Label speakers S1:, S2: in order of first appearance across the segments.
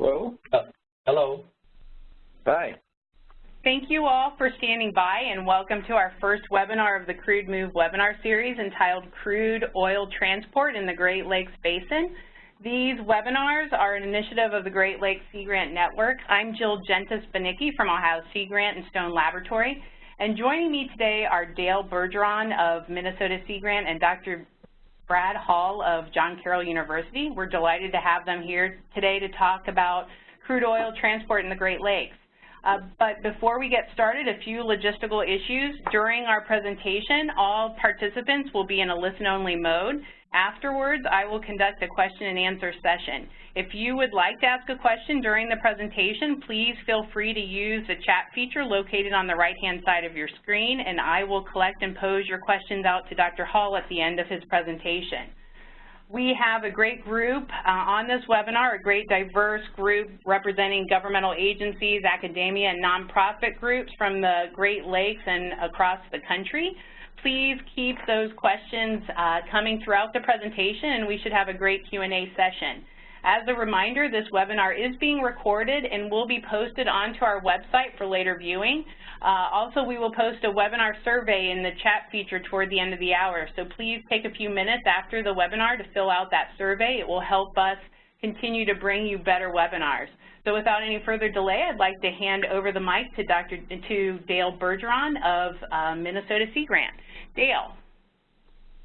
S1: Hello?
S2: Uh, hello.
S1: Hi.
S3: Thank you all for standing by and welcome to our first webinar of the Crude Move webinar series entitled Crude Oil Transport in the Great Lakes Basin. These webinars are an initiative of the Great Lakes Sea Grant Network. I'm Jill Jentes Banicki from Ohio Sea Grant and Stone Laboratory. And joining me today are Dale Bergeron of Minnesota Sea Grant and Dr. Brad Hull of John Carroll University. We're delighted to have them here today to talk about crude oil transport in the Great Lakes. Uh, but before we get started, a few logistical issues. During our presentation, all participants will be in a listen-only mode. Afterwards, I will conduct a question and answer session. If you would like to ask a question during the presentation, please feel free to use the chat feature located on the right-hand side of your screen, and I will collect and pose your questions out to Dr. Hull at the end of his presentation. We have a great group uh, on this webinar, a great diverse group representing governmental agencies, academia, and nonprofit groups from the Great Lakes and across the country. Please keep those questions uh, coming throughout the presentation, and we should have a great Q&A session. As a reminder, this webinar is being recorded and will be posted onto our website for later viewing. Uh, also, we will post a webinar survey in the chat feature toward the end of the hour, so please take a few minutes after the webinar to fill out that survey. It will help us continue to bring you better webinars. So without any further delay, I'd like to hand over the mic to Dr. to Dale Bergeron of uh, Minnesota Sea Grant. Dale.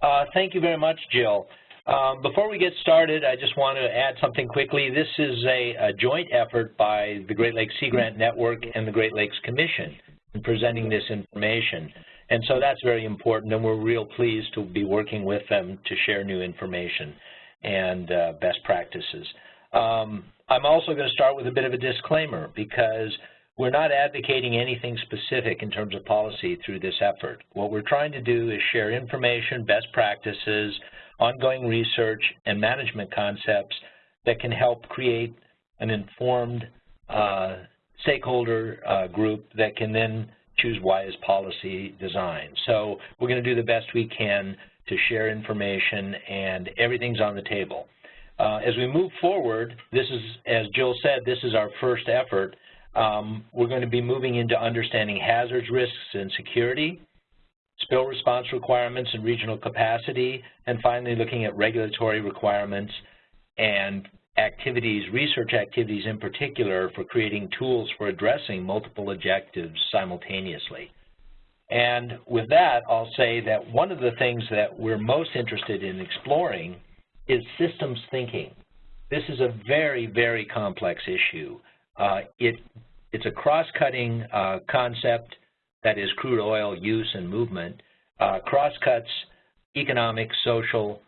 S2: Uh, thank you very much, Jill. Um, before we get started, I just want to add something quickly. This is a, a, joint effort by the Great Lakes Sea Grant Network and the Great Lakes Commission in presenting this information. And so that's very important, and we're real pleased to be working with them to share new information and uh, best practices. Um, I'm also going to start with a bit of a disclaimer because we're not advocating anything specific in terms of policy through this effort. What we're trying to do is share information, best practices, ongoing research, and management concepts that can help create an informed uh, stakeholder uh, group that can then choose wise policy design. So we're going to do the best we can to share information, and everything's on the table. Uh, as we move forward, this is, as Jill said, this is our first effort um, we're going to be moving into understanding hazards, risks, and security, spill response requirements and regional capacity, and finally looking at regulatory requirements and activities, research activities in particular, for creating tools for addressing multiple objectives simultaneously. And with that, I'll say that one of the things that we're most interested in exploring is systems thinking. This is a very, very complex issue. Uh, it, it's a cross-cutting uh, concept that is crude oil use and movement, uh, cross-cuts economic, social,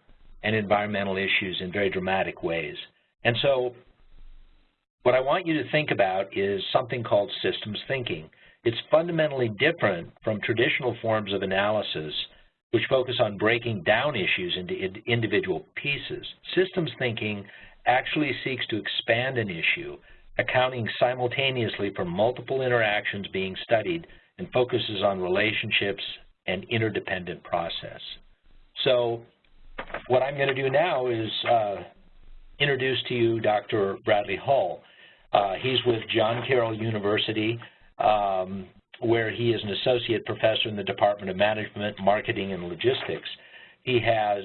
S2: and environmental issues in very dramatic ways. And so what I want you to think about is something called systems thinking. It's fundamentally different from traditional forms of analysis which focus on breaking down issues into individual pieces. Systems thinking actually seeks to expand an issue accounting simultaneously for multiple interactions being studied and focuses on relationships and interdependent process. So what I'm going to do now is uh, introduce to you Dr. Bradley Hull. Uh, he's with John Carroll University, um, where he is an associate professor in the Department of Management, Marketing, and Logistics. He has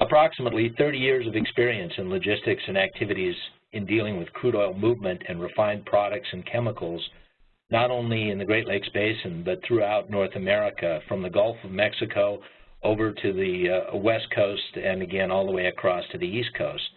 S2: approximately 30 years of experience in logistics and activities in dealing with crude oil movement and refined products and chemicals, not only in the Great Lakes Basin, but throughout North America, from the Gulf of Mexico over to the uh, West Coast and again all the way across to the East Coast.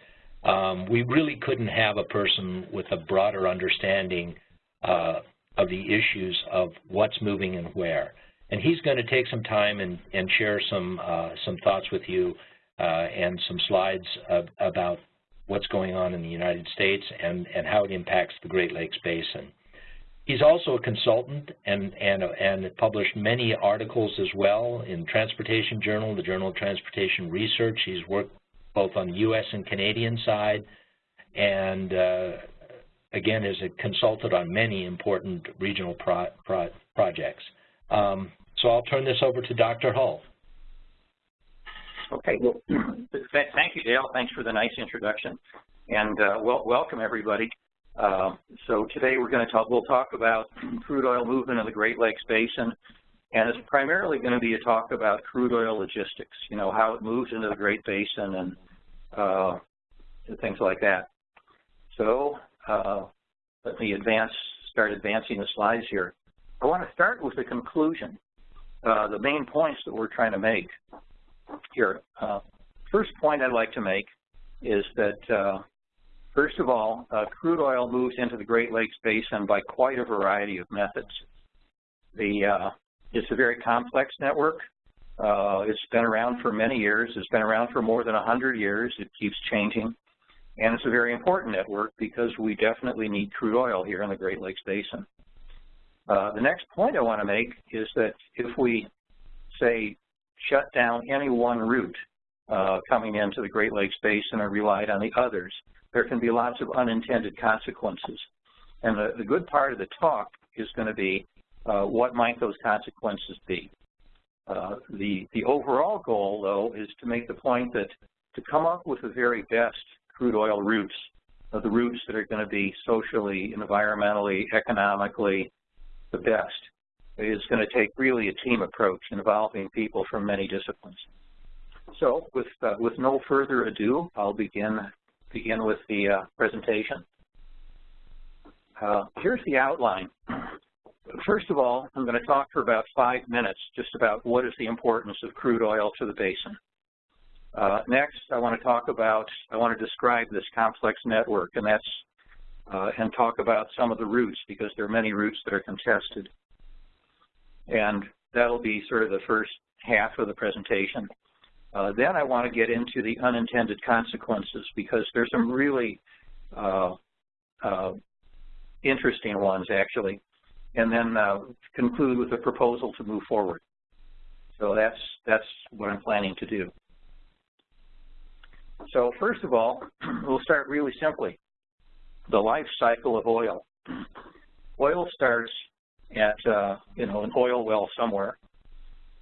S2: Um, we really couldn't have a person with a broader understanding uh, of the issues of what's moving and where. And he's going to take some time and, and share some, uh, some thoughts with you uh, and some slides of, about what's going on in the United States and, and how it impacts the Great Lakes Basin. He's also a consultant and, and, and published many articles as well in Transportation Journal, the Journal of Transportation Research. He's worked both on the U.S. and Canadian side and uh, again is a consultant on many important regional pro pro projects. Um, so I'll turn this over to Dr. Hull.
S1: Okay, well, thank you, Dale. Thanks for the nice introduction. And uh, well, welcome, everybody. Uh, so today we're going to talk, we'll talk about crude oil movement in the Great Lakes Basin, and it's primarily going to be a talk about crude oil logistics, you know, how it moves into the Great Basin and, uh, things like that. So uh, let me advance, start advancing the slides here. I want to start with the conclusion, uh, the main points that we're trying to make here. Uh, first point I'd like to make is that, uh, first of all, uh, crude oil moves into the Great Lakes Basin by quite a variety of methods. The, uh, it's a very complex network. Uh, it's been around for many years. It's been around for more than 100 years. It keeps changing. And it's a very important network because we definitely need crude oil here in the Great Lakes Basin. Uh, the next point I want to make is that if we, say, shut down any one route uh, coming into the Great Lakes Basin and relied on the others, there can be lots of unintended consequences. And the, the good part of the talk is going to be uh, what might those consequences be. Uh, the, the overall goal, though, is to make the point that to come up with the very best crude oil routes, uh, the routes that are going to be socially, environmentally, economically the best, is going to take really a team approach involving people from many disciplines. So with, uh, with no further ado, I'll begin, begin with the uh, presentation. Uh, here's the outline. First of all, I'm going to talk for about five minutes just about what is the importance of crude oil to the basin. Uh, next, I want to talk about, I want to describe this complex network, and that's, uh, and talk about some of the routes because there are many routes that are contested. And that'll be sort of the first half of the presentation. Uh, then I want to get into the unintended consequences because there's some really uh, uh, interesting ones actually and then uh, conclude with a proposal to move forward. So that's, that's what I'm planning to do. So first of all, we'll start really simply. The life cycle of oil. Oil starts at, uh, you know, an oil well somewhere,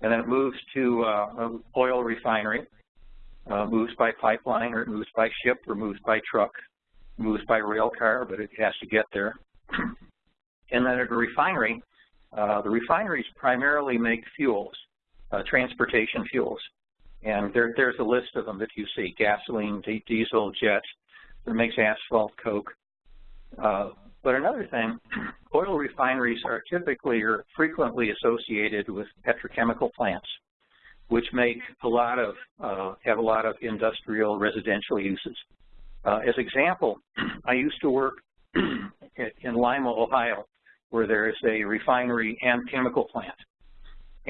S1: and then it moves to uh, an oil refinery, uh, moves by pipeline, or it moves by ship, or moves by truck, moves by rail car, but it has to get there. And then at a refinery, uh, the refineries primarily make fuels, uh, transportation fuels. And there, there's a list of them that you see, gasoline, diesel, jet, that makes asphalt, coke. Uh, but another thing, oil refineries are typically or frequently associated with petrochemical plants, which make a lot of, uh, have a lot of industrial residential uses. Uh, as example, I used to work in Lima, Ohio, where there is a refinery and chemical plant.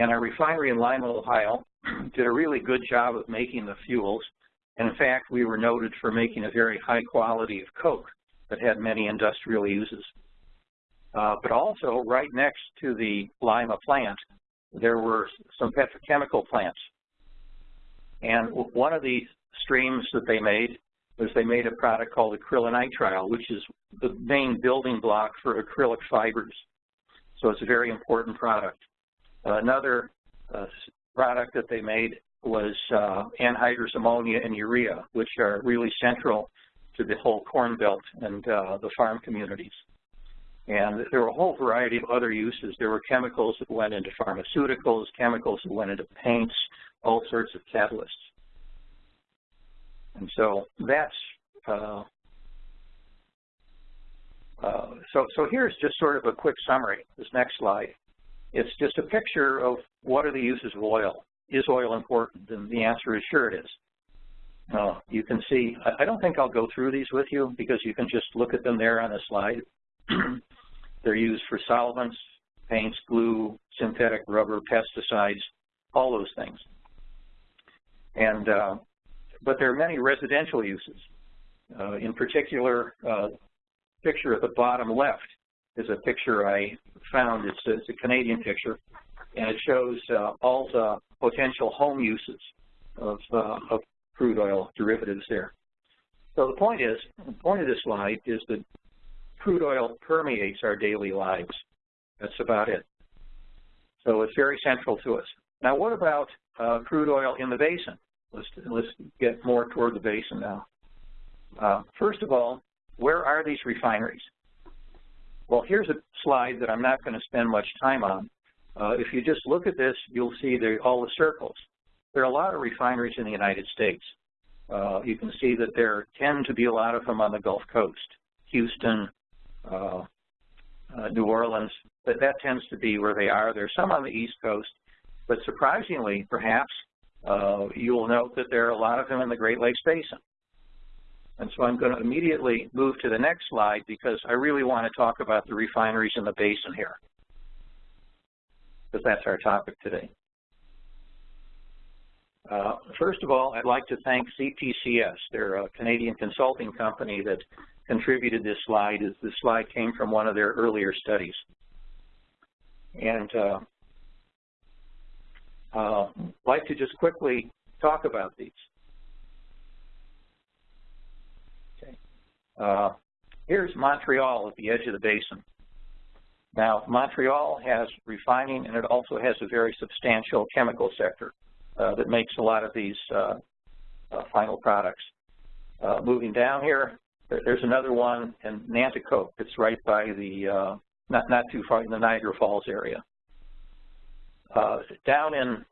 S1: And our refinery in Lima, Ohio did a really good job of making the fuels. And in fact, we were noted for making a very high quality of coke that had many industrial uses. Uh, but also, right next to the Lima plant, there were some petrochemical plants. And one of the streams that they made was they made a product called acrylonitrile, which is the main building block for acrylic fibers. So it's a very important product. Another uh, product that they made was uh, anhydrous ammonia and urea, which are really central to the whole corn belt and uh, the farm communities. And there were a whole variety of other uses. There were chemicals that went into pharmaceuticals, chemicals that went into paints, all sorts of catalysts. And so that's, uh, uh, so, so here's just sort of a quick summary, this next slide. It's just a picture of what are the uses of oil. Is oil important? And the answer is sure it is. Uh, you can see, I, don't think I'll go through these with you because you can just look at them there on the slide. They're used for solvents, paints, glue, synthetic rubber, pesticides, all those things. And uh, but there are many residential uses. Uh, in particular, uh, picture at the bottom left is a picture I found. It's a, it's a Canadian picture, and it shows uh, all the potential home uses of, uh, of crude oil derivatives there. So the point is, the point of this slide is that crude oil permeates our daily lives. That's about it. So it's very central to us. Now what about uh, crude oil in the basin? Let's, let's get more toward the basin now. Uh, first of all, where are these refineries? Well, here's a slide that I'm not going to spend much time on. Uh, if you just look at this, you'll see all the circles. There are a lot of refineries in the United States. Uh, you can see that there tend to be a lot of them on the Gulf Coast, Houston, uh, uh, New Orleans, but that tends to be where they are. There are some on the East Coast, but surprisingly, perhaps, uh, you will note that there are a lot of them in the Great Lakes Basin. And so I'm going to immediately move to the next slide because I really want to talk about the refineries in the basin here, because that's our topic today. Uh, first of all, I'd like to thank CPCS. They're a Canadian consulting company that contributed this slide. This slide came from one of their earlier studies. And uh, uh, like to just quickly talk about these. Uh, here's Montreal at the edge of the basin. Now, Montreal has refining and it also has a very substantial chemical sector uh, that makes a lot of these uh, uh, final products. Uh, moving down here, there's another one in Nanticoke. It's right by the, not, not too far in the Niagara Falls area. Down in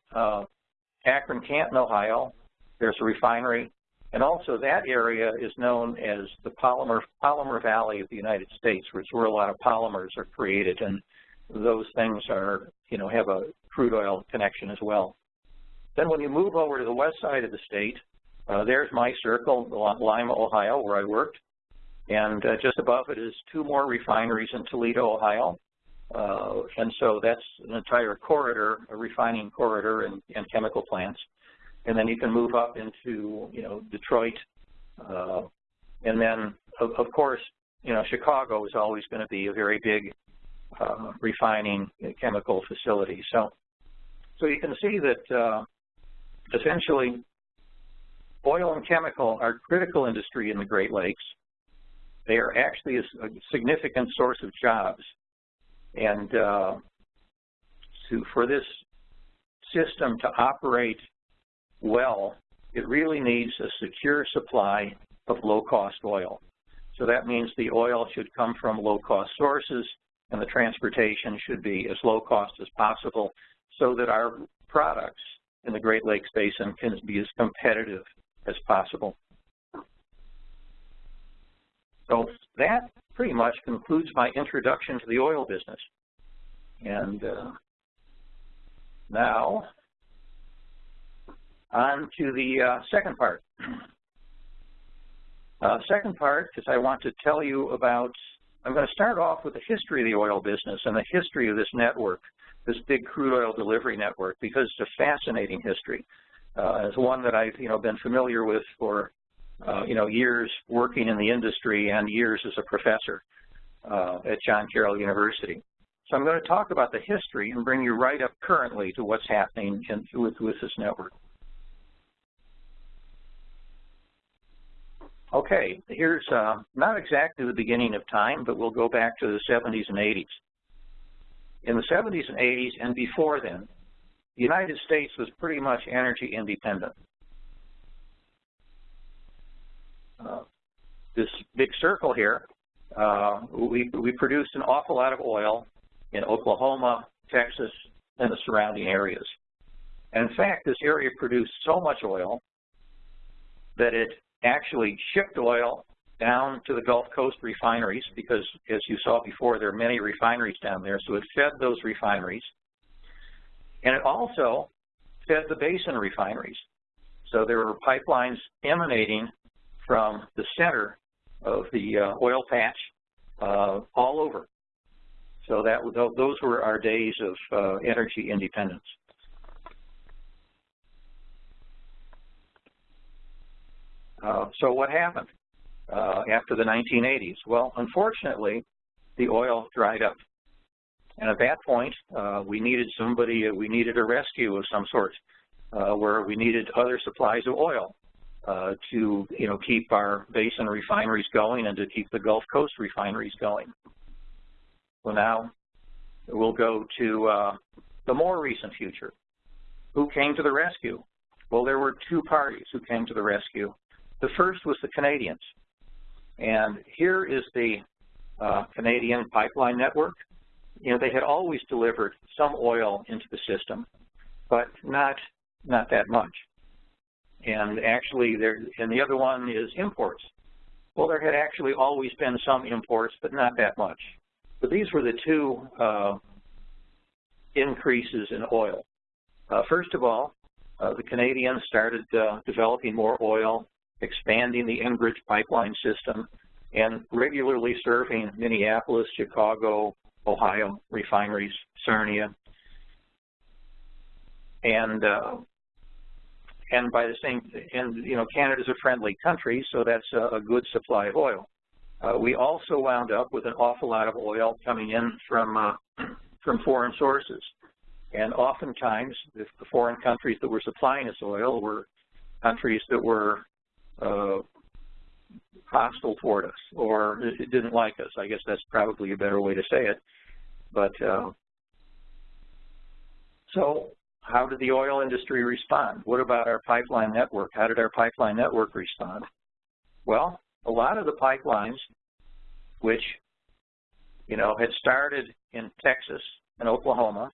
S1: Akron, Canton, Ohio, there's a refinery, and also that area is known as the polymer polymer valley of the United States, which is where a lot of polymers are created, and those things are, you know, have a crude oil connection as well. Then when you move over to the west side of the state, uh, there's my circle, Lima, Ohio, where I worked, and uh, just above it is two more refineries in Toledo, Ohio, uh, and so that's an entire corridor, a refining corridor and, and, chemical plants. And then you can move up into, you know, Detroit. Uh, and then, of, of, course, you know, Chicago is always going to be a very big uh, refining chemical facility. So, so you can see that uh, essentially oil and chemical are critical industry in the Great Lakes. They are actually a, a significant source of jobs and uh, to, for this system to operate well, it really needs a secure supply of low-cost oil. So that means the oil should come from low-cost sources and the transportation should be as low cost as possible so that our products in the Great Lakes Basin can be as competitive as possible. So that pretty much concludes my introduction to the oil business. And uh, now, on to the uh, second part. Uh, second part is I want to tell you about, I'm going to start off with the history of the oil business and the history of this network, this big crude oil delivery network, because it's a fascinating history. Uh, it's one that I've, you know, been familiar with for uh, you know, years working in the industry and years as a professor uh, at John Carroll University. So I'm going to talk about the history and bring you right up currently to what's happening in, with, with this network. Okay, here's uh, not exactly the beginning of time, but we'll go back to the 70s and 80s. In the 70s and 80s and before then, the United States was pretty much energy independent. Uh, this big circle here, uh, we, we produced an awful lot of oil in Oklahoma, Texas, and the surrounding areas. And in fact, this area produced so much oil that it actually shipped oil down to the Gulf Coast refineries because, as you saw before, there are many refineries down there. So it fed those refineries. And it also fed the basin refineries. So there were pipelines emanating from the center of the uh, oil patch uh, all over. So that those were our days of uh, energy independence. Uh, so what happened uh, after the 1980s? Well, unfortunately, the oil dried up. And at that point, uh, we needed somebody, we needed a rescue of some sort, where we needed other supplies of oil. Uh, to you know keep our basin refineries going and to keep the Gulf Coast refineries going. So now we'll go to uh, the more recent future. Who came to the rescue? Well, there were two parties who came to the rescue. The first was the Canadians. And here is the uh, Canadian pipeline network. You know, they had always delivered some oil into the system, but not not that much. And actually, there and the other one is imports. Well, there had actually always been some imports, but not that much. But these were the two uh, increases in oil. Uh, first of all, uh, the Canadians started uh, developing more oil, expanding the Enbridge pipeline system, and regularly serving Minneapolis, Chicago, Ohio refineries, Sarnia, and uh, and by the same, and you know, Canada's a friendly country, so that's a, a good supply of oil. Uh, we also wound up with an awful lot of oil coming in from uh, from foreign sources, and oftentimes the, the foreign countries that were supplying us oil were countries that were uh, hostile toward us or it didn't like us. I guess that's probably a better way to say it. But uh, so how did the oil industry respond? What about our pipeline network? How did our pipeline network respond? Well, a lot of the pipelines, which, you know, had started in Texas and Oklahoma,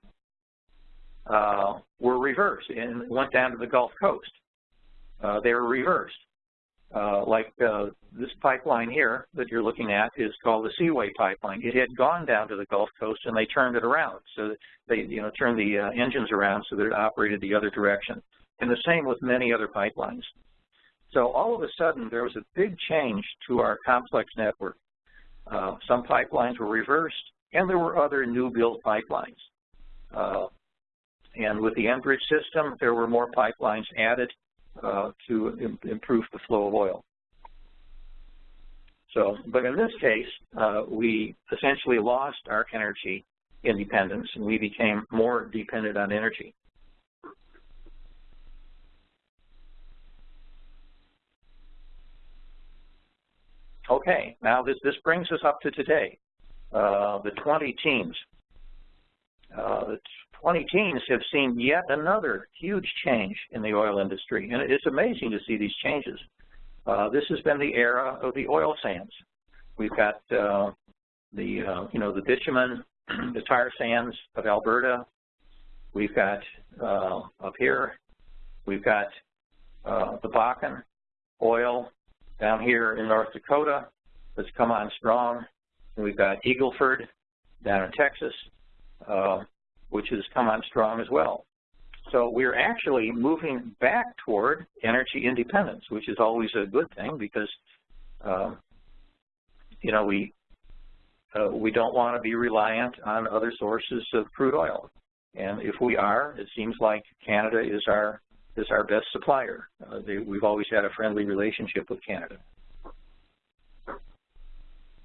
S1: uh, were reversed and went down to the Gulf Coast. Uh, they were reversed. Uh, like uh, this pipeline here that you're looking at is called the Seaway pipeline. It had gone down to the Gulf Coast and they turned it around. So they, you know, turned the uh, engines around so that it operated the other direction. And the same with many other pipelines. So all of a sudden there was a big change to our complex network. Uh, some pipelines were reversed and there were other new build pipelines. Uh, and with the Enbridge system, there were more pipelines added uh, to Im improve the flow of oil. So, but in this case, uh, we essentially lost our energy independence and we became more dependent on energy. Okay, now this, this brings us up to today, uh, the 20 teams. Uh, the 20 teens have seen yet another huge change in the oil industry, and it's amazing to see these changes. Uh, this has been the era of the oil sands. We've got uh, the, uh, you know, the bitumen, the tar sands of Alberta. We've got uh, up here, we've got uh, the Bakken oil down here in North Dakota that's come on strong. And we've got Eagle Ford down in Texas. Uh, which has come on strong as well. So we're actually moving back toward energy independence, which is always a good thing because, uh, you know, we uh, we don't want to be reliant on other sources of crude oil. And if we are, it seems like Canada is our is our best supplier. Uh, they, we've always had a friendly relationship with Canada.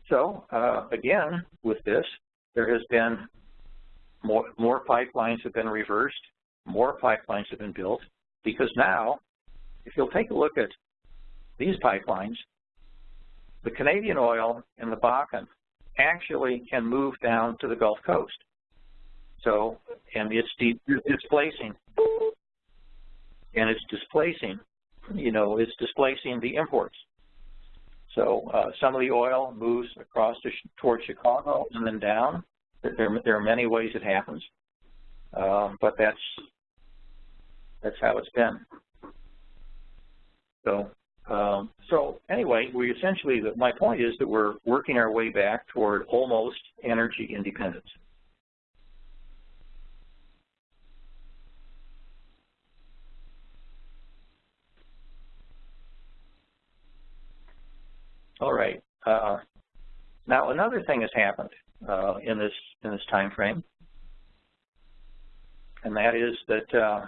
S1: So uh, again, with this, there has been more, more pipelines have been reversed, more pipelines have been built, because now, if you'll take a look at these pipelines, the Canadian oil and the Bakken actually can move down to the Gulf Coast. So, and it's displacing, and it's displacing, you know, it's displacing the imports. So uh, some of the oil moves across to, towards Chicago and then down, there, there are many ways it happens, uh, but that's that's how it's been. So, um, so anyway, we essentially, my point is that we're working our way back toward almost energy independence. All right. Uh, now, another thing has happened uh, in this in this time frame, and that is that uh,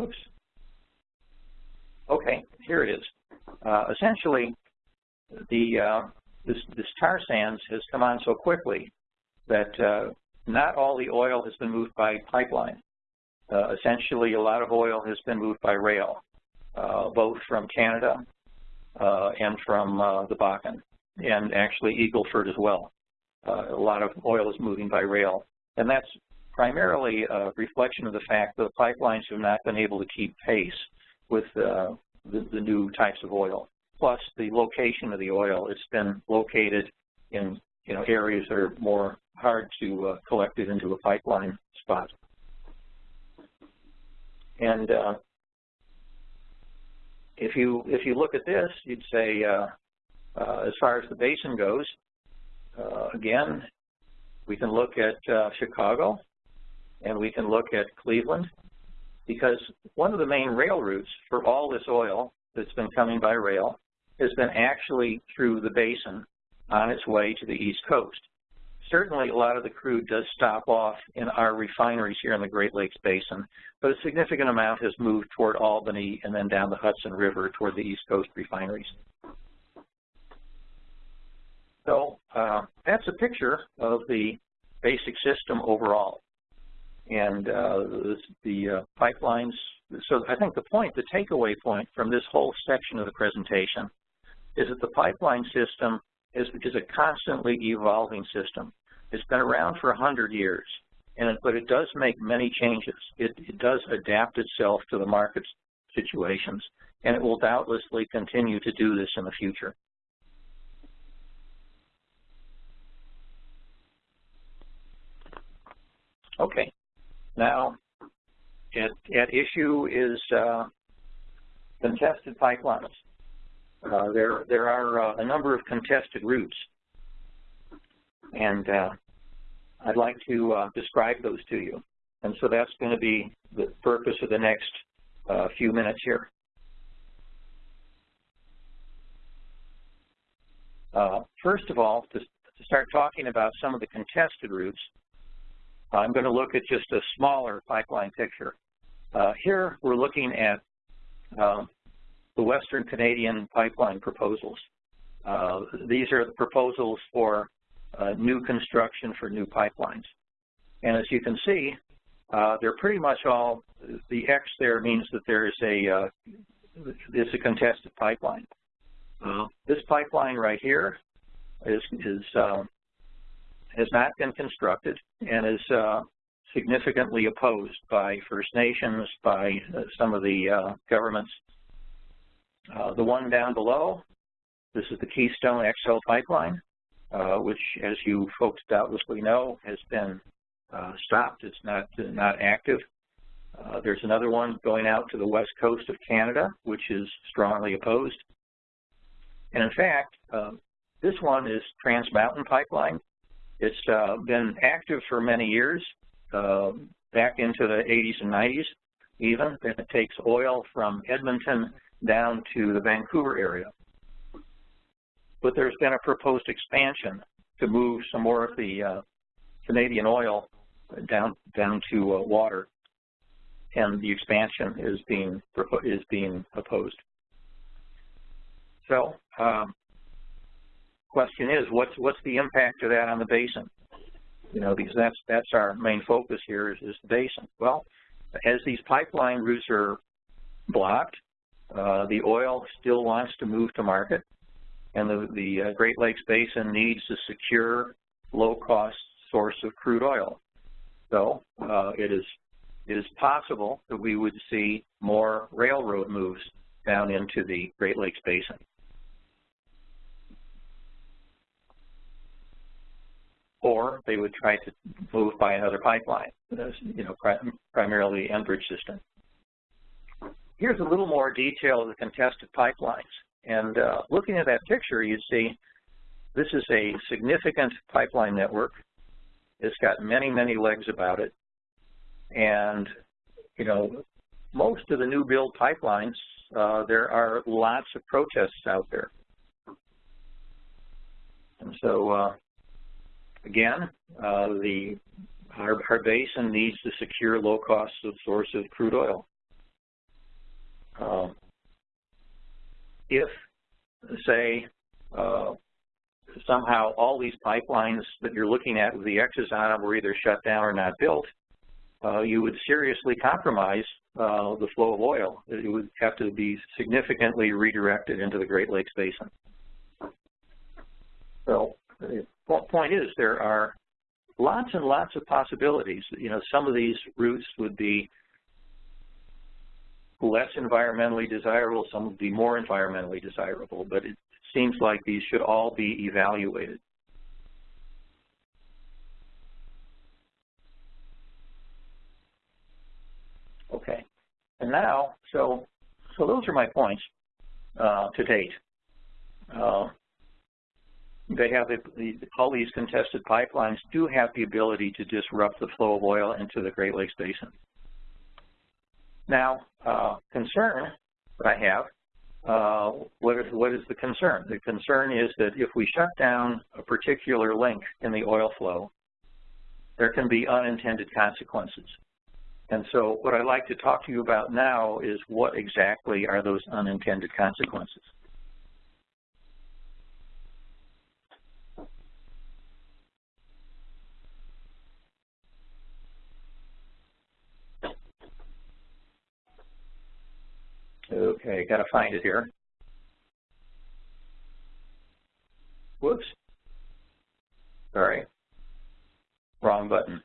S1: oops. Okay, here it is. Uh, essentially, the uh, this, this tar sands has come on so quickly that uh, not all the oil has been moved by pipeline. Uh, essentially, a lot of oil has been moved by rail both from Canada uh, and from uh, the Bakken, and actually Eagle Ford as well. Uh, a lot of oil is moving by rail, and that's primarily a reflection of the fact that the pipelines have not been able to keep pace with uh, the, the new types of oil. Plus, the location of the oil, it's been located in you know areas that are more hard to uh, collect it into a pipeline spot. And uh, if you if you look at this, you'd say, uh, uh, as far as the basin goes, uh, again, we can look at uh, Chicago, and we can look at Cleveland, because one of the main rail routes for all this oil that's been coming by rail has been actually through the basin on its way to the East Coast. Certainly, a lot of the crude does stop off in our refineries here in the Great Lakes Basin, but a significant amount has moved toward Albany and then down the Hudson River toward the East Coast refineries. So uh, that's a picture of the basic system overall. And uh, the, the uh, pipelines, so I think the point, the takeaway point from this whole section of the presentation is that the pipeline system is, is a constantly evolving system. It's been around for 100 years, and but it does make many changes. It, it does adapt itself to the market situations, and it will doubtlessly continue to do this in the future. Okay, now at, at issue is uh, contested pipelines. Uh, there, there are uh, a number of contested routes, and uh, I'd like to uh, describe those to you. And so that's going to be the purpose of the next uh, few minutes here. Uh, first of all, to, to, start talking about some of the contested routes, I'm going to look at just a smaller pipeline picture. here we're looking at um, the Western Canadian pipeline proposals. Uh, these are the proposals for uh, new construction for new pipelines. And as you can see, uh, they're pretty much all, the X there means that there is a, uh, it's a contested pipeline. Uh, this pipeline right here is, is um, has not been constructed and is uh, significantly opposed by First Nations, by some of the governments uh, the one down below, this is the Keystone XL pipeline, uh, which, as you folks doubtlessly know, has been uh, stopped. It's not not active. Uh, there's another one going out to the west coast of Canada, which is strongly opposed. And in fact, uh, this one is Trans Mountain Pipeline. It's uh, been active for many years, back into the 80s and 90s even. It takes oil from Edmonton down to the Vancouver area. But there's been a proposed expansion to move some more of the uh, Canadian oil down down to uh, water, and the expansion is being is being opposed. So, um, question is, what's what's the impact of that on the basin? You know, because that's that's our main focus here is, is the basin. Well, as these pipeline routes are blocked, uh, the oil still wants to move to market, and the, the uh, Great Lakes Basin needs a secure, low-cost source of crude oil. So uh, it is it is possible that we would see more railroad moves down into the Great Lakes Basin. Or they would try to move by another pipeline, you know, primarily Enbridge system. Here's a little more detail of the contested pipelines. And uh, looking at that picture, you see this is a significant pipeline network. It's got many, many legs about it. And, you know, most of the new build pipelines, uh, there are lots of protests out there. And so, uh, again, uh, the our, our basin needs to secure low-cost source of crude oil. Um, if, say, uh, somehow all these pipelines that you're looking at with the X's on them were either shut down or not built, uh, you would seriously compromise uh, the flow of oil. It would have to be significantly redirected into the Great Lakes Basin. So the point is there are lots and lots of possibilities. You know, some of these routes would be less environmentally desirable, some would be more environmentally desirable, but it seems like these should all be evaluated. Okay, and now, so so those are my points uh, to date. Uh, they have the, the, all these contested pipelines do have the ability to disrupt the flow of oil into the Great Lakes Basin. Now, uh, concern that I have, uh, what, is, what is the concern? The concern is that if we shut down a particular link in the oil flow, there can be unintended consequences. And so what I'd like to talk to you about now is what exactly are those unintended consequences. Okay, got to find it here. Whoops. Sorry. Wrong button.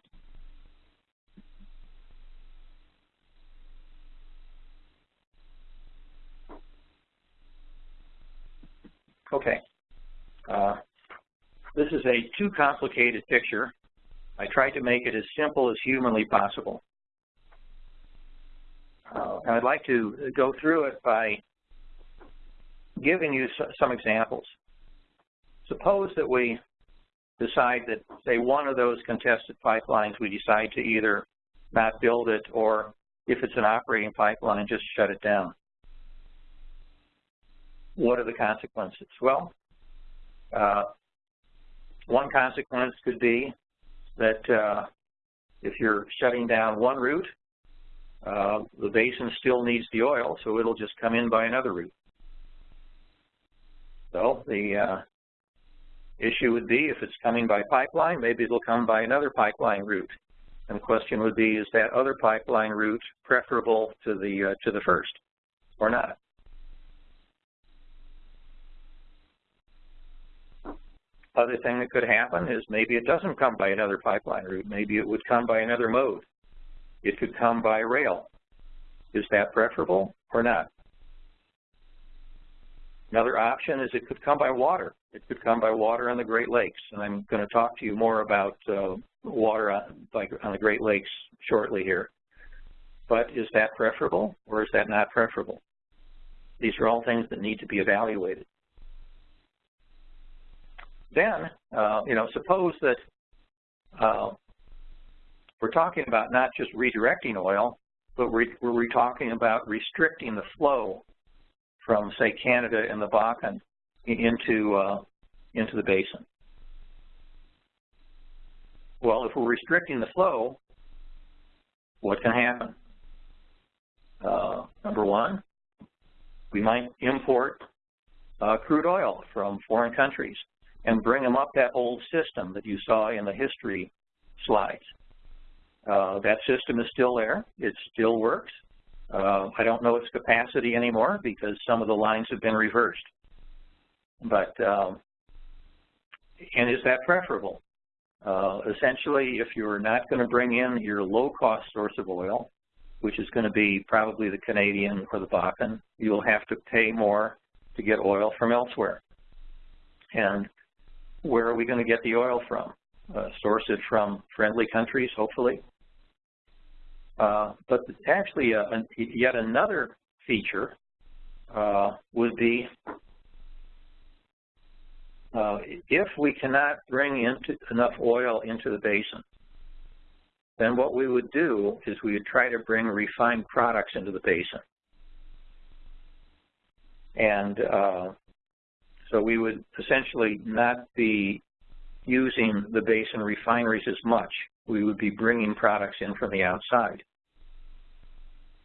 S1: Okay. Uh, this is a too complicated picture. I tried to make it as simple as humanly possible. Uh, I'd like to go through it by giving you some examples. Suppose that we decide that, say, one of those contested pipelines, we decide to either not build it or, if it's an operating pipeline, just shut it down. What are the consequences? Well, uh, one consequence could be that uh, if you're shutting down one route, uh, the basin still needs the oil, so it'll just come in by another route. So the uh, issue would be if it's coming by pipeline, maybe it'll come by another pipeline route. And the question would be, is that other pipeline route preferable to the uh, to the first or not? Other thing that could happen is maybe it doesn't come by another pipeline route. Maybe it would come by another mode. It could come by rail. Is that preferable or not? Another option is it could come by water. It could come by water on the Great Lakes, and I'm going to talk to you more about uh, water on, like on the Great Lakes shortly here. But is that preferable or is that not preferable? These are all things that need to be evaluated. Then, uh, you know, suppose that uh, we're talking about not just redirecting oil, but we're, we're talking about restricting the flow from, say, Canada and the Bakken into, uh, into the basin. Well, if we're restricting the flow, what can happen? Uh, number one, we might import uh, crude oil from foreign countries and bring them up that old system that you saw in the history slides. Uh, that system is still there. It still works. Uh, I don't know its capacity anymore because some of the lines have been reversed. But, um, and is that preferable? Uh, essentially, if you're not going to bring in your low-cost source of oil, which is going to be probably the Canadian or the Bakken, you'll have to pay more to get oil from elsewhere. And where are we going to get the oil from? Uh, source it from friendly countries, hopefully, uh, but actually, uh, yet another feature uh, would be uh, if we cannot bring into enough oil into the basin, then what we would do is we would try to bring refined products into the basin. And uh, so we would essentially not be using the basin refineries as much we would be bringing products in from the outside.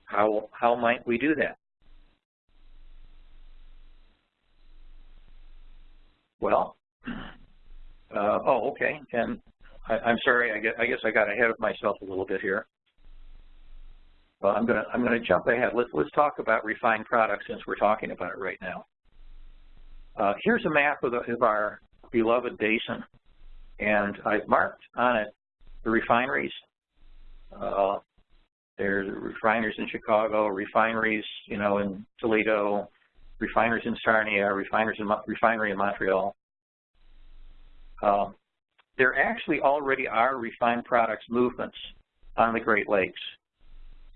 S1: How, how might we do that? Well, uh, oh, okay, and I, am sorry, I guess, I guess I got ahead of myself a little bit here. Well, I'm gonna I'm gonna jump ahead. Let's let's talk about refined products since we're talking about it right now. Uh, here's a map of, the, of our beloved basin, and I've marked on it the refineries. Uh, there's refineries in Chicago, refineries, you know, in Toledo, refineries in Sarnia, refineries in, refinery in Montreal. Uh, there actually already are refined products movements on the Great Lakes.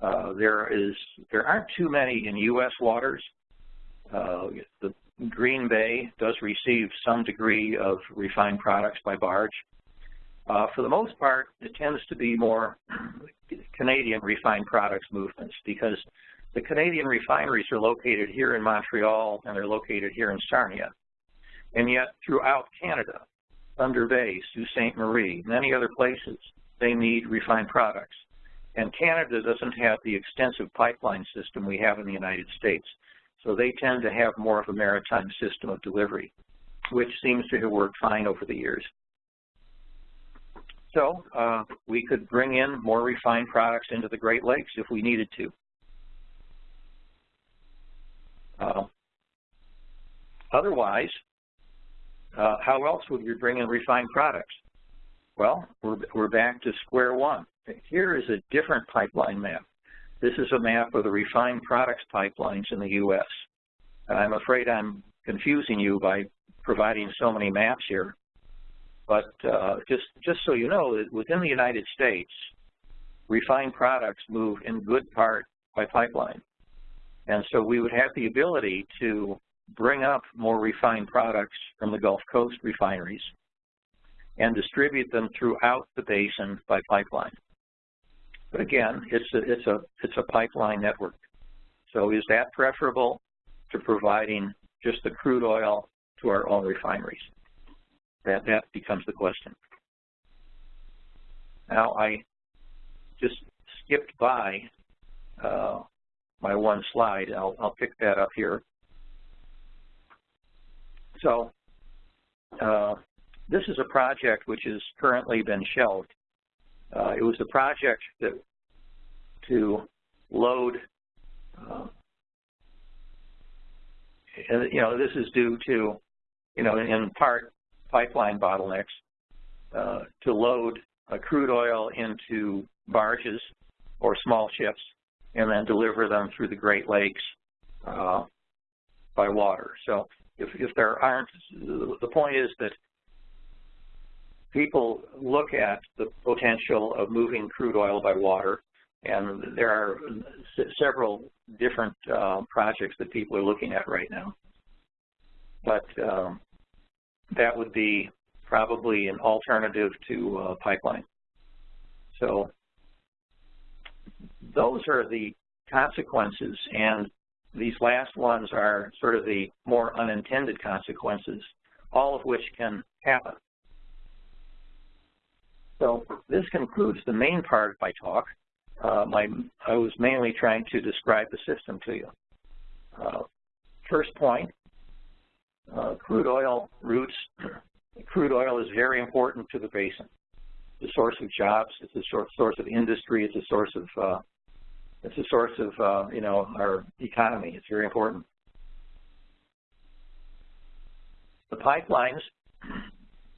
S1: Uh, there is there aren't too many in U.S. waters. Uh, the Green Bay does receive some degree of refined products by barge. Uh, for the most part, it tends to be more Canadian refined products movements because the Canadian refineries are located here in Montreal and they're located here in Sarnia. And yet throughout Canada, Thunder Bay, Sault Ste. Marie, many other places, they need refined products. And Canada doesn't have the extensive pipeline system we have in the United States. So they tend to have more of a maritime system of delivery, which seems to have worked fine over the years. So uh, we could bring in more refined products into the Great Lakes if we needed to. Uh, otherwise, uh, how else would we bring in refined products? Well, we're, we're back to square one. Here is a different pipeline map. This is a map of the refined products pipelines in the U.S. I'm afraid I'm confusing you by providing so many maps here. But uh, just, just so you know, within the United States, refined products move in good part by pipeline. And so we would have the ability to bring up more refined products from the Gulf Coast refineries and distribute them throughout the basin by pipeline. But again, it's a, it's a, it's a pipeline network. So is that preferable to providing just the crude oil to our own refineries? That, that becomes the question. Now, I just skipped by uh, my one slide. I'll, I'll pick that up here. So uh, this is a project which has currently been shelved. Uh, it was a project that to load, uh, you know, this is due to, you know, in part pipeline bottlenecks, uh, to load crude oil into barges or small ships and then deliver them through the Great Lakes uh, by water. So if, if there aren't, the point is that people look at the potential of moving crude oil by water, and there are several different uh, projects that people are looking at right now. But um, that would be probably an alternative to uh, pipeline. So those are the consequences, and these last ones are sort of the more unintended consequences, all of which can happen. So this concludes the main part of my talk. Uh, my, I was mainly trying to describe the system to you. Uh, first point, uh, crude oil routes. crude oil is very important to the basin. It's a source of jobs. It's a source of industry. It's a source of uh, it's a source of, uh, you know, our economy. It's very important. The pipelines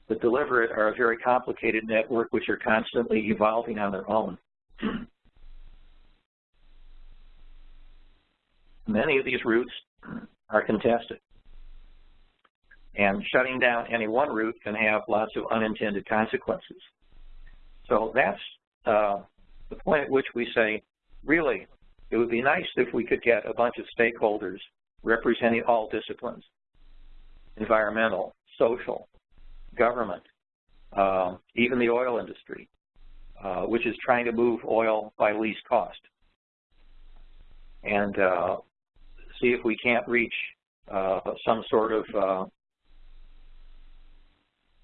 S1: that deliver it are a very complicated network which are constantly evolving on their own. Many of these routes are contested. And shutting down any one route can have lots of unintended consequences. So that's uh, the point at which we say really, it would be nice if we could get a bunch of stakeholders representing all disciplines, environmental, social, government, uh, even the oil industry, uh, which is trying to move oil by least cost. And uh, see if we can't reach uh, some sort of uh,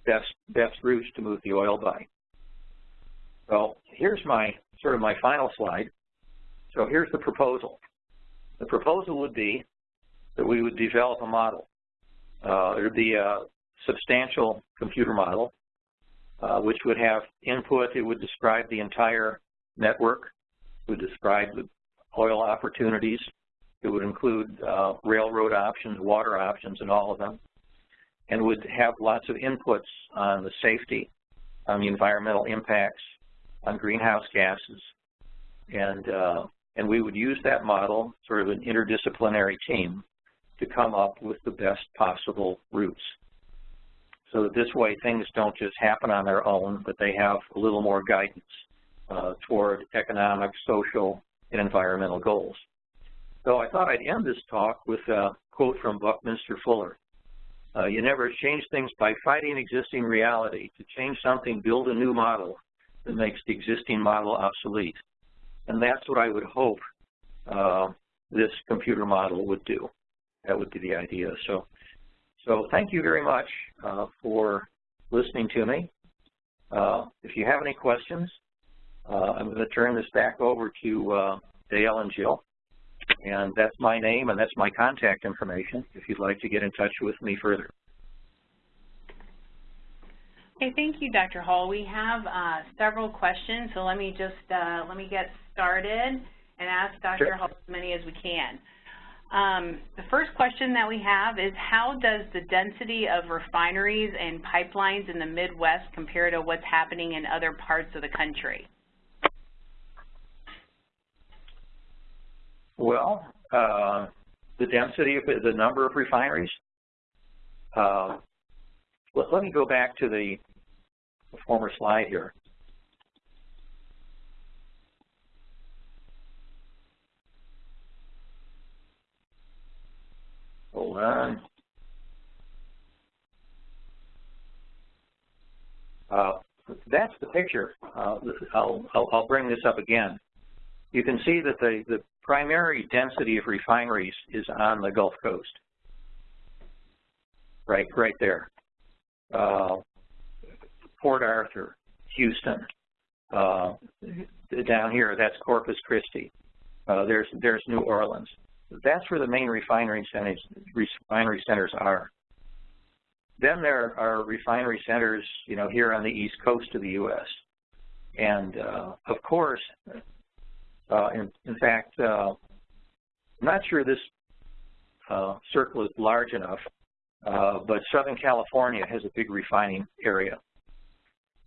S1: best, best routes to move the oil by. Well, here's my sort of my final slide. So here's the proposal. The proposal would be that we would develop a model. Uh, it would be a substantial computer model, uh, which would have input. It would describe the entire network. It would describe the oil opportunities. It would include uh, railroad options, water options, and all of them, and would have lots of inputs on the safety, on the environmental impacts, on greenhouse gases. And, uh, and we would use that model, sort of an interdisciplinary team, to come up with the best possible routes. So that this way things don't just happen on their own, but they have a little more guidance uh, toward economic, social, and environmental goals. So I thought I'd end this talk with a quote from Buckminster Fuller. Uh, you never change things by fighting existing reality. To change something, build a new model that makes the existing model obsolete. And that's what I would hope uh, this computer model would do. That would be the idea. So, so thank you very much uh, for listening to me. Uh, if you have any questions, uh, I'm going to turn this back over to uh, Dale and Jill. And that's my name and that's my contact information if you'd like to get in touch with me further.
S3: Okay, thank you, Dr. Hull. We have uh, several questions, so let me just uh, let me get started and ask Dr. Sure. Hull as many as we can. Um, the first question that we have is how does the density of refineries and pipelines in the Midwest compare to what's happening in other parts of the country?
S1: Well, uh, the density of the number of refineries. Uh, let, let, me go back to the, former slide here. Hold on. Uh, that's the picture. Uh, I'll, I'll, I'll, bring this up again. You can see that the, the primary density of refineries is on the Gulf Coast. Right, right there. Uh, Port Arthur, Houston. Uh, down here, that's Corpus Christi. Uh, there's there's New Orleans. That's where the main refinery centers refinery centers are. Then there are refinery centers, you know, here on the east coast of the U.S. And uh, of course, uh, in, in, fact, uh, I'm not sure this uh, circle is large enough, uh, but Southern California has a big refining area.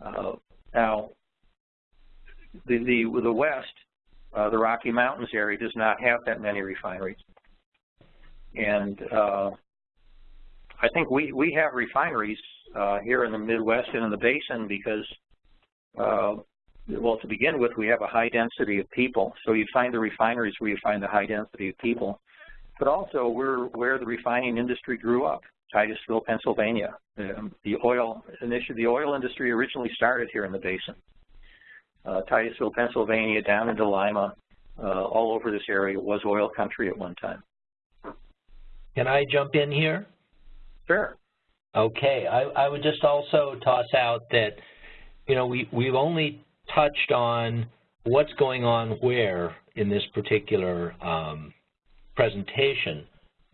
S1: Uh, now, the, the, the West, the Rocky Mountains area does not have that many refineries. And I think we, we have refineries here in the Midwest and in the basin because well, to begin with, we have a high density of people. So you find the refineries where you find the high density of people. But also, we're where the refining industry grew up, Titusville, Pennsylvania. Um, the oil initially, the oil industry originally started here in the basin. Uh, Titusville, Pennsylvania, down into Lima, uh, all over this area was oil country at one time.
S2: Can I jump in here?
S1: Sure.
S2: Okay, I, I would just also toss out that, you know, we, we've only touched on what's going on where in this particular um, presentation,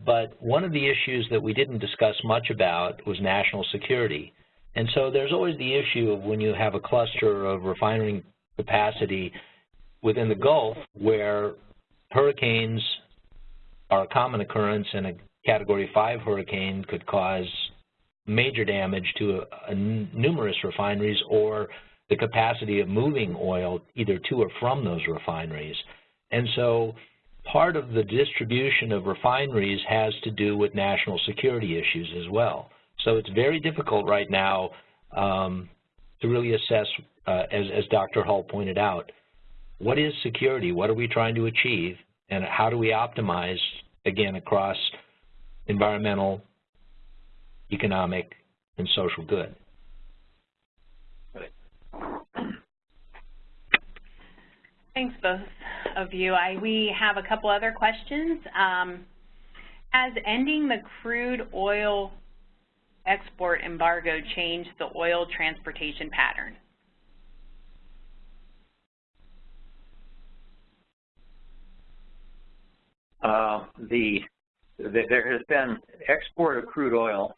S2: but one of the issues that we didn't discuss much about was national security. And so there's always the issue of when you have a cluster of refining capacity within the Gulf where hurricanes are a common occurrence and a Category 5 hurricane could cause major damage to a, a numerous refineries or the capacity of moving oil either to or from those refineries. And so part of the distribution of refineries has to do with national security issues as well. So it's very difficult right now um, to really assess, uh, as, as Dr. Hull pointed out, what is security, what are we trying to achieve, and how do we optimize, again, across environmental, economic, and social good.
S3: Thanks, both of you. I, we have a couple other questions. Um, has ending the crude oil export embargo changed the oil transportation pattern?
S1: Uh, the, the, there has been export of crude oil,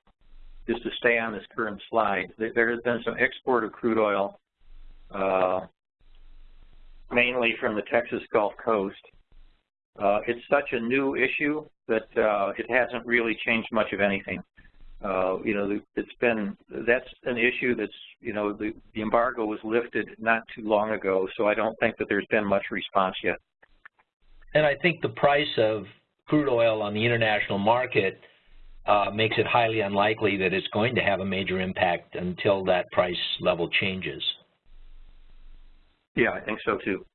S1: just to stay on this current slide, there has been some export of crude oil uh, mainly from the Texas Gulf Coast. Uh, it's such a new issue that uh, it hasn't really changed much of anything. uh, you know, it's been, that's an issue that's, you know, the, the embargo was lifted not too long ago, so I don't think that there's been much response yet.
S2: And I think the price of crude oil on the international market uh, makes it highly unlikely that it's going to have a major impact until that price level changes.
S1: Yeah, I think so too.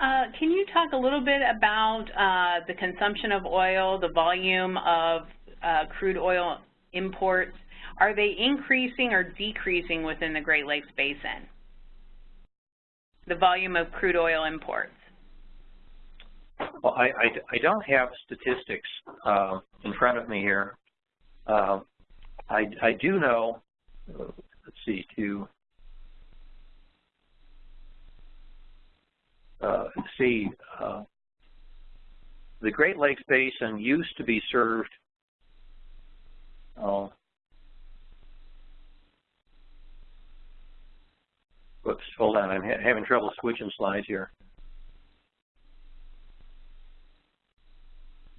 S3: Uh, can you talk a little bit about uh, the consumption of oil, the volume of uh, crude oil imports? Are they increasing or decreasing within the Great Lakes Basin? The volume of crude oil imports.
S1: Well, I, I, I don't have statistics uh, in front of me here. Uh, I, I do know, see, to uh, see, uh, the Great Lakes Basin used to be served, oh, whoops, hold on, I'm ha having trouble switching slides here.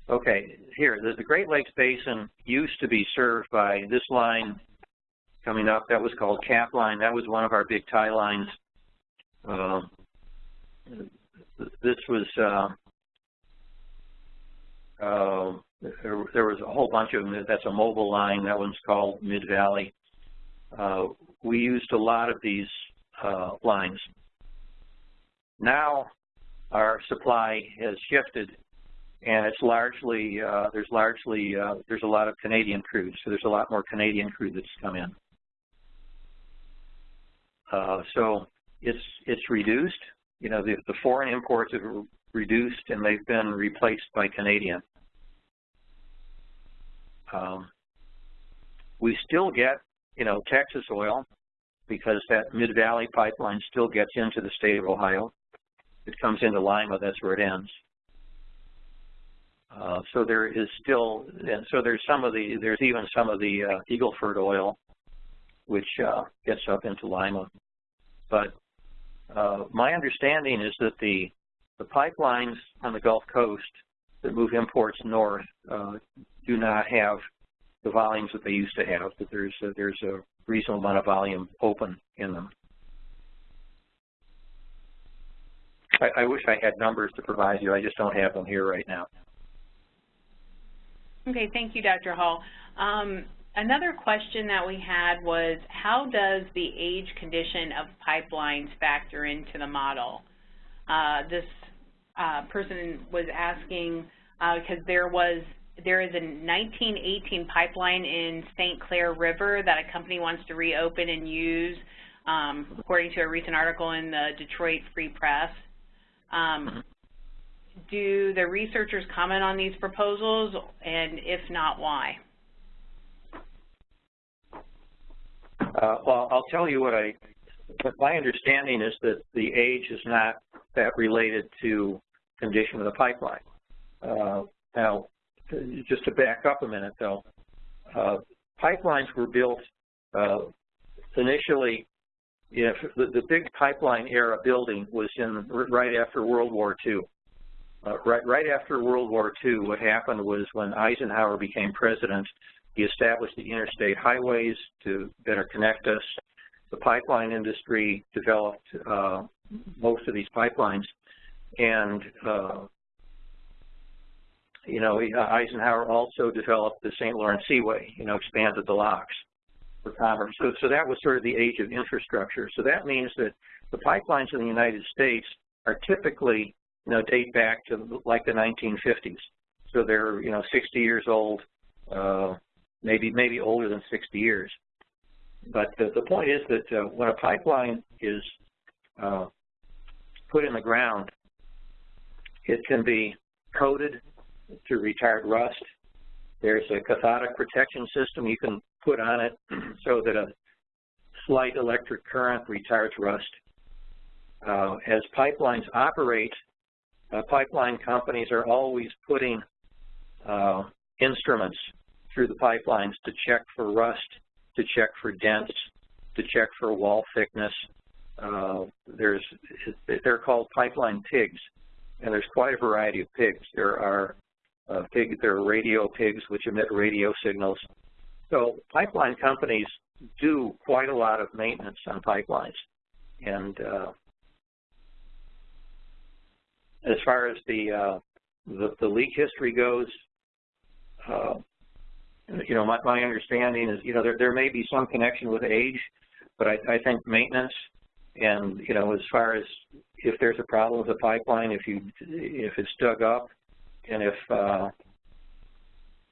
S1: Okay, here, the Great Lakes Basin used to be served by this line coming up. That was called Capline. That was one of our big tie lines. Uh, this was uh, uh, there, there, was a whole bunch of them. That's a mobile line. That one's called Mid Valley. Uh, we used a lot of these uh, lines. Now our supply has shifted, and it's largely uh, there's largely uh, there's a lot of Canadian crude. So there's a lot more Canadian crude that's come in. So it's it's reduced you know, the, the foreign imports have reduced and they've been replaced by Canadian. Um, we still get, you know, Texas oil because that Mid-Valley pipeline still gets into the state of Ohio. It comes into Lima, that's where it ends. Uh, so there is still, and so there's some of the, there's even some of the uh, Eagle Ford oil, which uh, gets up into Lima. But uh, my understanding is that the, the pipelines on the Gulf Coast that move imports north uh, do not have the volumes that they used to have, that there's a, there's a reasonable amount of volume open in them. I, I wish I had numbers to provide you. I just don't have them here right now.
S3: Okay, thank you, Dr. Hull. Um, Another question that we had was, how does the age condition of pipelines factor into the model? Uh, this uh, person was asking, because uh, there was there is a 1918 pipeline in St. Clair River that a company wants to reopen and use, um, according to a recent article in the Detroit Free Press. Um, mm-hmm. do the researchers comment on these proposals, and if not, why?
S1: Uh, well, I'll tell you what I, but my understanding is that the age is not that related to condition of the pipeline. Uh, now, just to back up a minute though, uh, pipelines were built uh, initially, you know, the, the, big pipeline era building was in right after World War II. Uh, right, right after World War II, what happened was when Eisenhower became president, he established the interstate highways to better connect us. The pipeline industry developed uh, most of these pipelines. And, uh, you know, Eisenhower also developed the St. Lawrence Seaway, you know, expanded the locks for commerce. So, so that was sort of the age of infrastructure. So that means that the pipelines in the United States are typically, you know, date back to like the 1950s. So they're, you know, 60 years old, uh, maybe maybe older than 60 years. But the, the point is that uh, when a pipeline is uh, put in the ground, it can be coated to retard rust. There's a cathodic protection system you can put on it so that a slight electric current retards rust. Uh, as pipelines operate, uh, pipeline companies are always putting uh, instruments through the pipelines to check for rust, to check for dents, to check for wall thickness. Uh, there's, they're called pipeline pigs, and there's quite a variety of pigs. There are uh, pig, there are radio pigs which emit radio signals. So pipeline companies do quite a lot of maintenance on pipelines. And uh, as far as the, uh, the, the leak history goes, uh, you know, my, my understanding is, you know, there, there may be some connection with age, but I, I think maintenance and, you know, as far as if there's a problem with the pipeline, if you, if it's dug up and if, uh,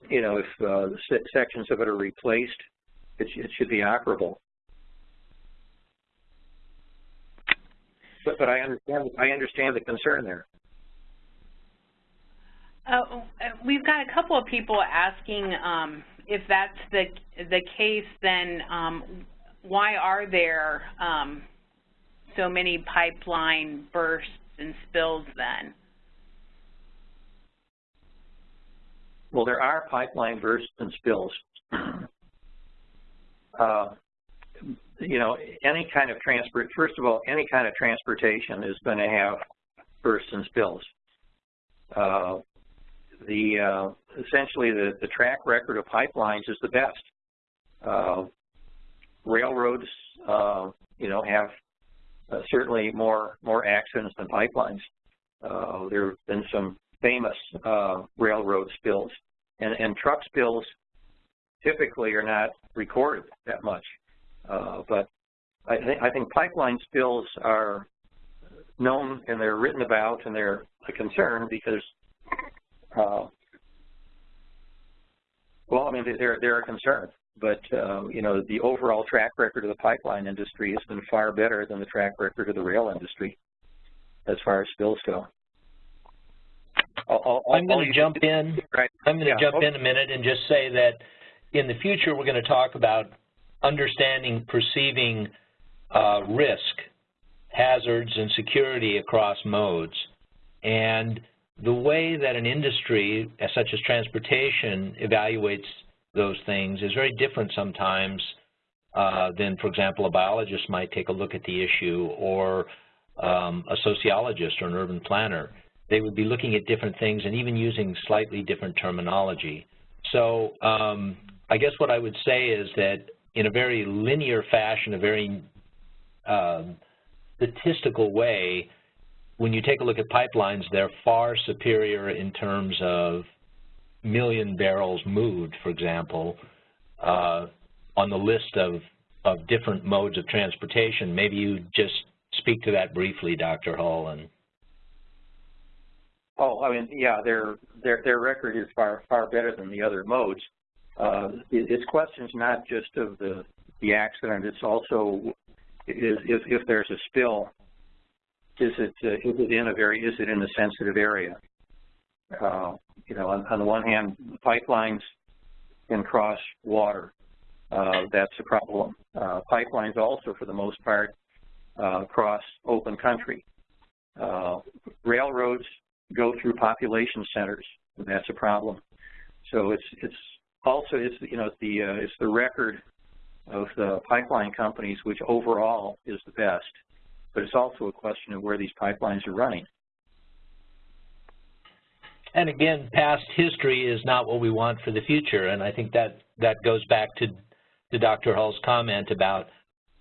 S1: you know, if uh, sections of it are replaced, it, it should be operable. But, but I understand, I understand the concern there.
S3: Uh, we've got a couple of people asking um, if that's the the case. Then um, why are there um, so many pipeline bursts and spills? Then.
S1: Well, there are pipeline bursts and spills. uh, you know, any kind of transport. First of all, any kind of transportation is going to have bursts and spills. Uh, the uh, essentially the, the track record of pipelines is the best. Uh, railroads, uh, you know, have uh, certainly more more accidents than pipelines. Uh, there have been some famous uh, railroad spills, and, and truck spills typically are not recorded that much. but I, th I think pipeline spills are known and they're written about and they're a concern because uh, well, I mean, they're, they're a concern, but, um, you know, the overall track record of the pipeline industry has been far better than the track record of the rail industry as far as spills go.
S2: I'll, I'll, I'm going to jump in. Right. I'm going to yeah. jump in a minute and just say that in the future we're going to talk about understanding, perceiving uh, risk, hazards, and security across modes. And the way that an industry, such as transportation, evaluates those things is very different sometimes uh, than, for example, a biologist might take a look at the issue or um, a sociologist or an urban planner. They would be looking at different things and even using slightly different terminology. So um, I guess what I would say is that in a very linear fashion, a very um, statistical way, when you take a look at pipelines, they're far superior in terms of million barrels moved, for example, uh, on the list of, of different modes of transportation. Maybe you just speak to that briefly, Dr. Hull. And
S1: oh, I mean, yeah, their their their record is far far better than the other modes. Uh, it, it's questions not just of the the accident; it's also is if if there's a spill is it uh, is it in a very is it in a sensitive area? Uh, you know, on, on, the one hand, pipelines can cross water. Uh, that's a problem. Uh, pipelines also, for the most part, uh, cross open country. Uh, railroads go through population centers. That's a problem. So it's it's also it's you know the it's the record of the pipeline companies which overall is the best but it's also a question of where these pipelines are running.
S2: And again, past history is not what we want for the future, and I think that, that goes back to, to Dr. Hull's comment about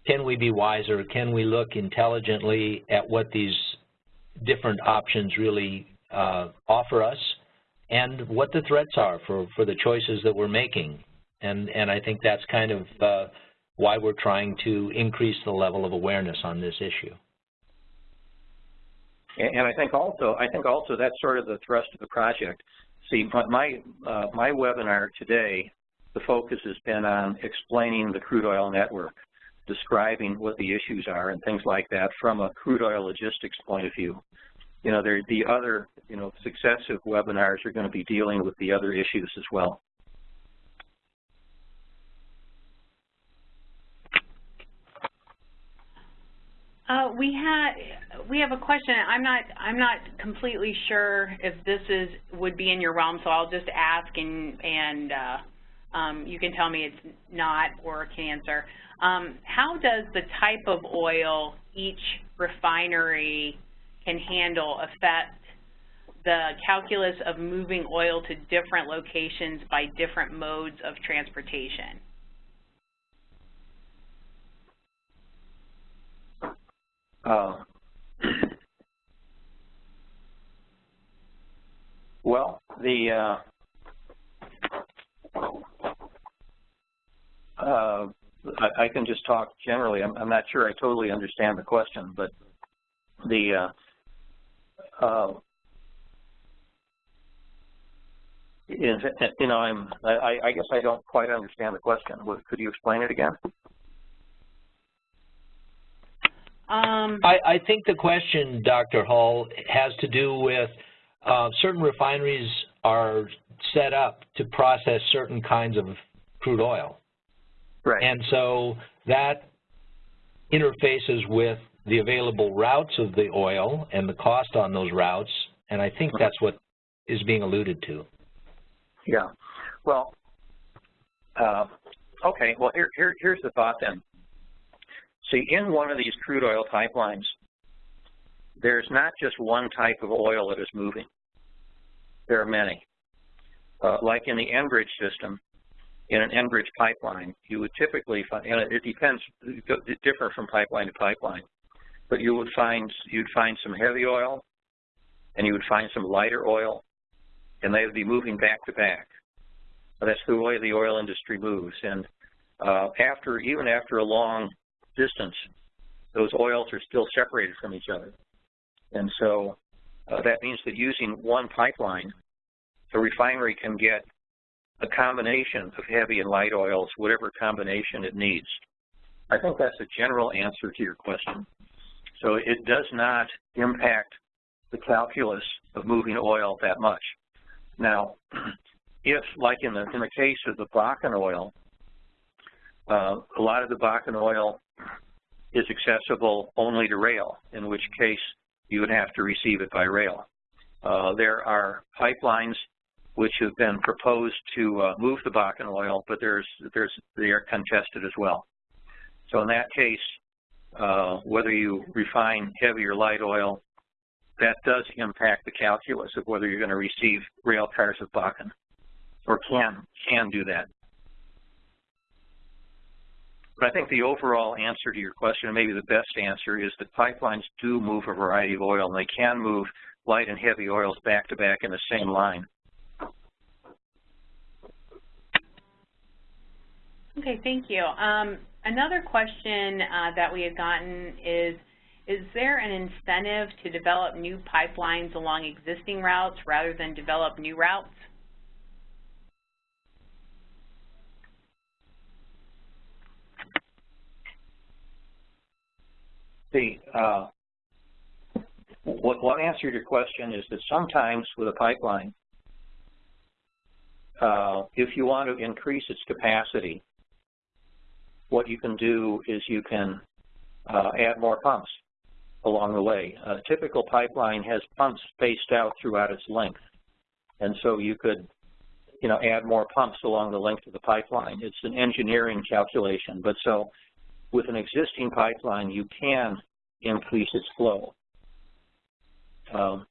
S2: can we be wiser, can we look intelligently at what these different options really uh, offer us, and what the threats are for, for the choices that we're making. And, and I think that's kind of uh, why we're trying to increase the level of awareness on this issue.
S1: And I think also, I think also that's sort of the thrust of the project. See, my uh, my webinar today, the focus has been on explaining the crude oil network, describing what the issues are and things like that from a crude oil logistics point of view. You know, there the other, you know, successive webinars are going to be dealing with the other issues as well.
S3: Uh, we had we have a question. I'm not I'm not completely sure if this is would be in your realm, so I'll just ask and and uh, um, you can tell me it's not or can answer. Um, how does the type of oil each refinery can handle affect the calculus of moving oil to different locations by different modes of transportation.
S1: Uh, well, the uh, uh, I, I, can just talk generally. I'm, I'm, not sure I totally understand the question, but the uh, uh you know, I'm I, I guess I don't quite understand the question. Could you explain it again?
S3: Um,
S2: I, I, think the question, Dr. Hull, has to do with uh, certain refineries are set up to process certain kinds of crude oil.
S1: Right.
S2: And so that interfaces with the available routes of the oil and the cost on those routes, and I think that's what is being alluded to.
S1: Yeah. Well, uh, okay. Well, here, here, here's the thought then. See, in one of these crude oil pipelines, there's not just one type of oil that is moving. There are many. Uh, like in the Enbridge system, in an Enbridge pipeline, you would typically find, and it depends, it differs from pipeline to pipeline, but you would find, you'd find some heavy oil, and you would find some lighter oil, and they would be moving back to back. That's the way the oil industry moves. And uh, after, even after a long distance, those oils are still separated from each other. And so uh, that means that using one pipeline, the refinery can get a combination of heavy and light oils, whatever combination it needs. I think that's a general answer to your question. So it does not impact the calculus of moving oil that much. Now, if, like in the, in the case of the Bakken oil, uh, a lot of the Bakken oil is accessible only to rail, in which case you would have to receive it by rail. Uh, there are pipelines which have been proposed to uh, move the Bakken oil, but there's, there's, they are contested as well. So in that case, uh, whether you refine heavy or light oil, that does impact the calculus of whether you're going to receive rail cars of Bakken, or can, can do that. But I think the overall answer to your question, and maybe the best answer, is that pipelines do move a variety of oil, and they can move light and heavy oils back to back in the same line.
S3: Okay, thank you. Um, another question uh, that we have gotten is, is there an incentive to develop new pipelines along existing routes rather than develop new routes?
S1: The uh, what, what answer to your question is that sometimes with a pipeline, uh, if you want to increase its capacity, what you can do is you can uh, add more pumps along the way. A typical pipeline has pumps spaced out throughout its length. And so you could, you know, add more pumps along the length of the pipeline. It's an engineering calculation. But so with an existing pipeline, you can increase its flow. Um,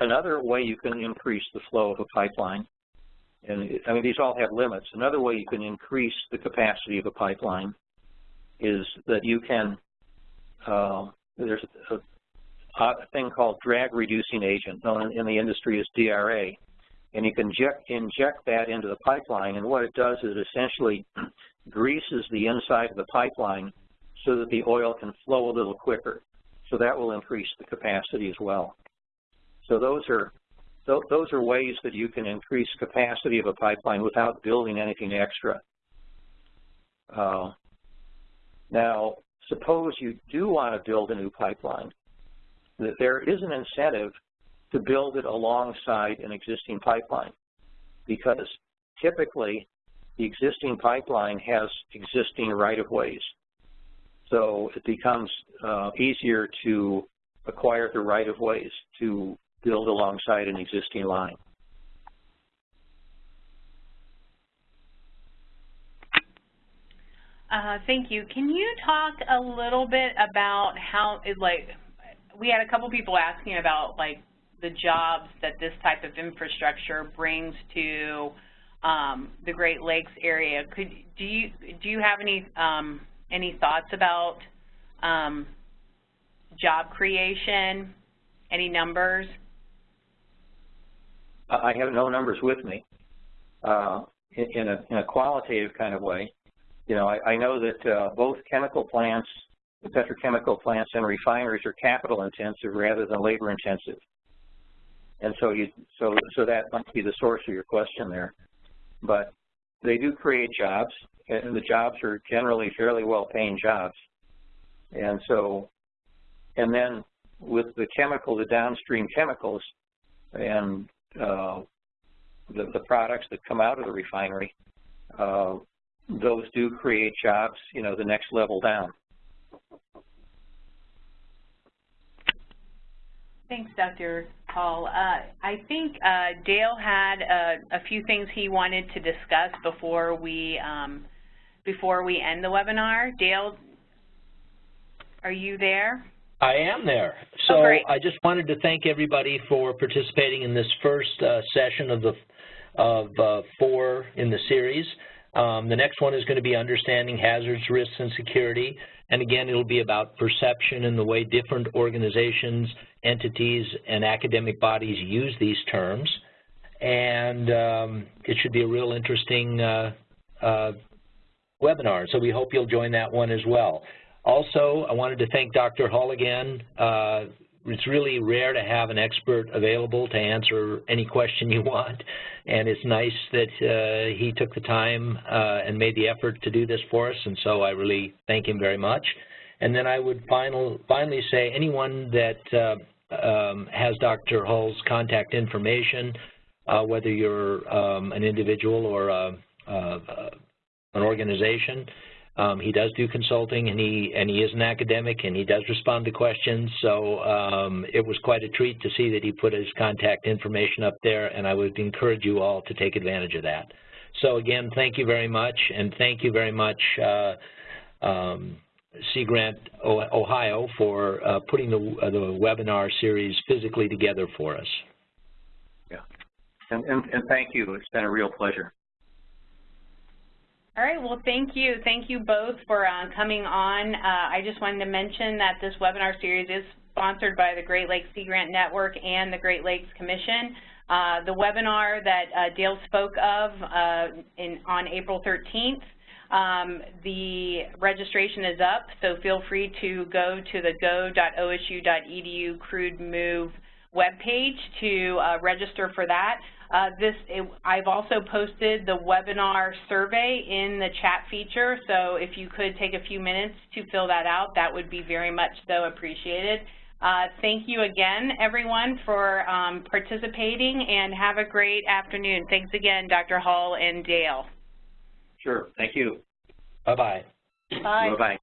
S1: another way you can increase the flow of a pipeline, and I mean, these all have limits. Another way you can increase the capacity of a pipeline is that you can, uh, there's a, a, thing called drag reducing agent, known in the industry as DRA, and you can inject, inject that into the pipeline, and what it does is it essentially greases the inside of the pipeline so that the oil can flow a little quicker. So that will increase the capacity as well. So those are those are ways that you can increase capacity of a pipeline without building anything extra. Uh, now, suppose you do want to build a new pipeline, that there is an incentive to build it alongside an existing pipeline because typically the existing pipeline has existing right-of-ways. So it becomes uh, easier to acquire the right-of-ways to build alongside an existing line.
S3: Uh, thank you. Can you talk a little bit about how, it, like, we had a couple people asking about, like, the jobs that this type of infrastructure brings to um, the Great Lakes area. Could do you do you have any um, any thoughts about um, job creation? Any numbers?
S1: I have no numbers with me. Uh, in, a, in a qualitative kind of way, you know, I, I know that uh, both chemical plants, the petrochemical plants and refineries are capital intensive rather than labor intensive. And so you, so, so that might be the source of your question there. But they do create jobs, and the jobs are generally fairly well-paying jobs. And so, and then with the chemical, the downstream chemicals, and uh, the, the products that come out of the refinery, uh, those do create jobs, you know, the next level down.
S3: Thanks, Dr. Hull. Uh, I think uh, Dale had a, a, few things he wanted to discuss before we um, before we end the webinar. Dale, are you there?
S2: I am there. So
S3: oh,
S2: I just wanted to thank everybody for participating in this first uh, session of the of uh, four in the series. Um, the next one is going to be understanding hazards, risks, and security. And again, it'll be about perception and the way different organizations, entities, and academic bodies use these terms. And um, it should be a real interesting uh, uh, webinar, so we hope you'll join that one as well. Also, I wanted to thank Dr. Hull again. Uh, it's really rare to have an expert available to answer any question you want, and it's nice that uh, he took the time uh, and made the effort to do this for us, and so I really thank him very much. And then I would final, finally say anyone that uh, um, has Dr. Hull's contact information, uh, whether you're um, an individual or uh, uh, an organization, um, he does do consulting, and he and he is an academic, and he does respond to questions. So um, it was quite a treat to see that he put his contact information up there, and I would encourage you all to take advantage of that. So again, thank you very much, and thank you very much, uh, um, Sea Grant Ohio, for uh, putting the, uh, the webinar series physically together for us.
S1: Yeah, and, and, and thank you. It's been a real pleasure.
S3: All right, well, thank you. Thank you both for uh, coming on. Uh, I just wanted to mention that this webinar series is sponsored by the Great Lakes Sea Grant Network and the Great Lakes Commission. Uh, the webinar that uh, Dale spoke of uh, in, on April 13th, um, the registration is up, so feel free to go to the go.osu.edu crude move webpage to uh, register for that. Uh, this, it, I've also posted the webinar survey in the chat feature, so if you could take a few minutes to fill that out, that would be very much so appreciated. Uh, thank you again, everyone, for um, participating, and have a great afternoon. Thanks again, Dr. Hull and Dale.
S1: Sure. Thank you.
S2: Bye-bye.
S3: Bye.
S1: Bye-bye.